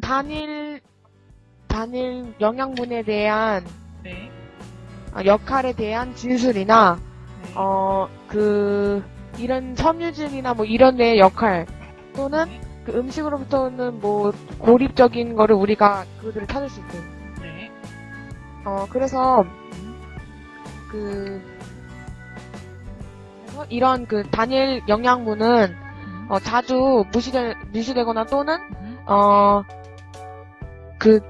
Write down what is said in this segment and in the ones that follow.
단일 단일 영양분에 대한 네. 아, 역할에 대한 진술이나 네. 어그 이런 섬유질이나 뭐 이런 데 역할 또는 네. 그 음식으로부터는 뭐 고립적인 거를 우리가 그들을 찾을 수 있대. 네. 어 그래서 음. 그 그래서 이런 그 단일 영양분은 음. 어, 자주 무시되, 무시되거나 또는 음. 어 그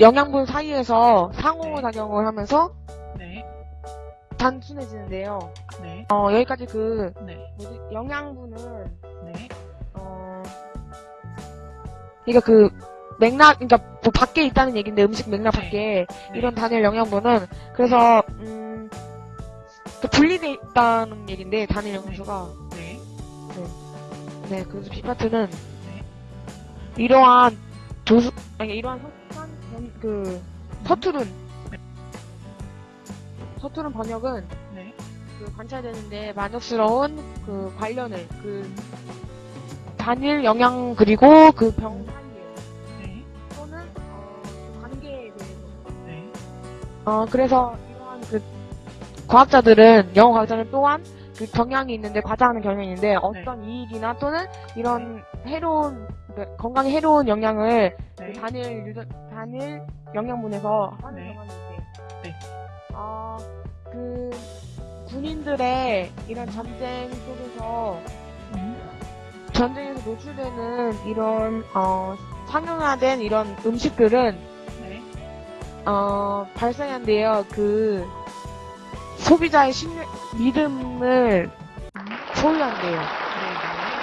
영양분 사이에서 상호 작용을 하면서 네. 단순해지는데요. 네. 어 여기까지 그 네. 뭐지 영양분은 네. 어 그러니까 그 맥락 그러니까 뭐 밖에 있다는 얘기인데 음식 맥락 네. 밖에 네. 이런 단일 영양분은 그래서 음 그 분리돼 있다는 얘기인데 단일 영양소가 네. 네 그래서 비파트는 네. 이러한 조수 아니 이러한 서투른 번- 그 서투른 서투른 번역은 네. 그 관찰되는데 만족스러운 그 관련을 그 단일 영양 그리고 그 병 사이에 네. 또는 어, 그 관계에 대해서 네. 어 그래서 이러한 그 과학자들은 영어 과학자는 또한 그 경향이 있는데 과장하는 경향이 있는데 어떤 이익이나 또는 이런 해로운 그 건강에 해로운 영향을 그 네. 단일 유전 단일 영양분에서 하는 네. 경향이 있대. 네. 어그 군인들의 이런 전쟁 속에서 음. 전쟁에서 노출되는 이런 어 상용화된 이런 음식들은 네. 어 발생한데요. 그 소비자의 신, 이름을 음. 소유한대요. 네, 네.